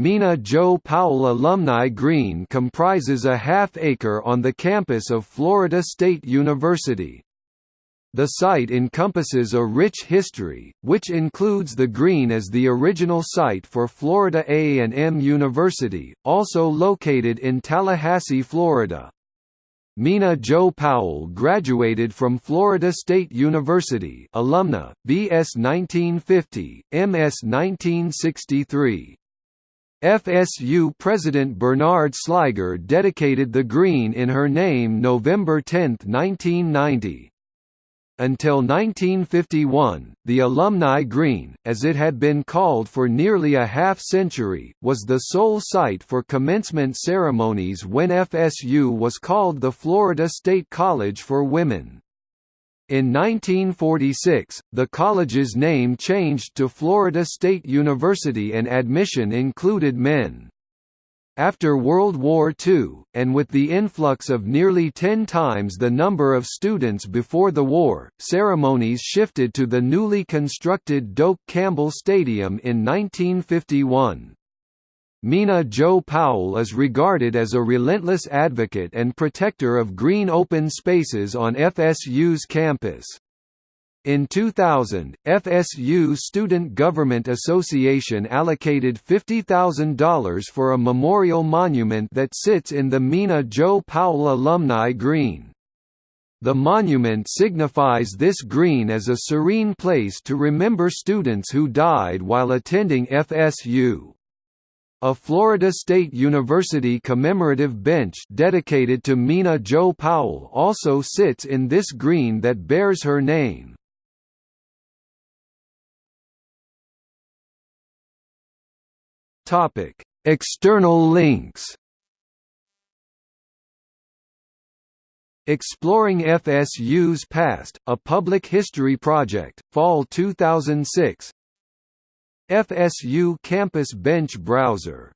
Mina Jo Powell Alumni Green comprises a half-acre on the campus of Florida State University. The site encompasses a rich history, which includes the green as the original site for Florida A&M University, also located in Tallahassee, Florida. Mina Jo Powell graduated from Florida State University alumna, B.S. 1950, M.S. 1963. FSU President Bernard Sliger dedicated the green in her name November 10, 1990. Until 1951, the Alumni Green, as it had been called for nearly a half-century, was the sole site for commencement ceremonies when FSU was called the Florida State College for Women. In 1946, the college's name changed to Florida State University and admission included men. After World War II, and with the influx of nearly ten times the number of students before the war, ceremonies shifted to the newly constructed Doak Campbell Stadium in 1951. Mina Jo Powell is regarded as a relentless advocate and protector of green open spaces on FSU's campus. In 2000, FSU Student Government Association allocated $50,000 for a memorial monument that sits in the Mina Jo Powell Alumni Green. The monument signifies this green as a serene place to remember students who died while attending FSU. A Florida State University commemorative bench dedicated to Mina Jo Powell also sits in this green that bears her name. Topic: External links. Exploring FSU's Past, a Public History Project, Fall 2006 FSU Campus Bench Browser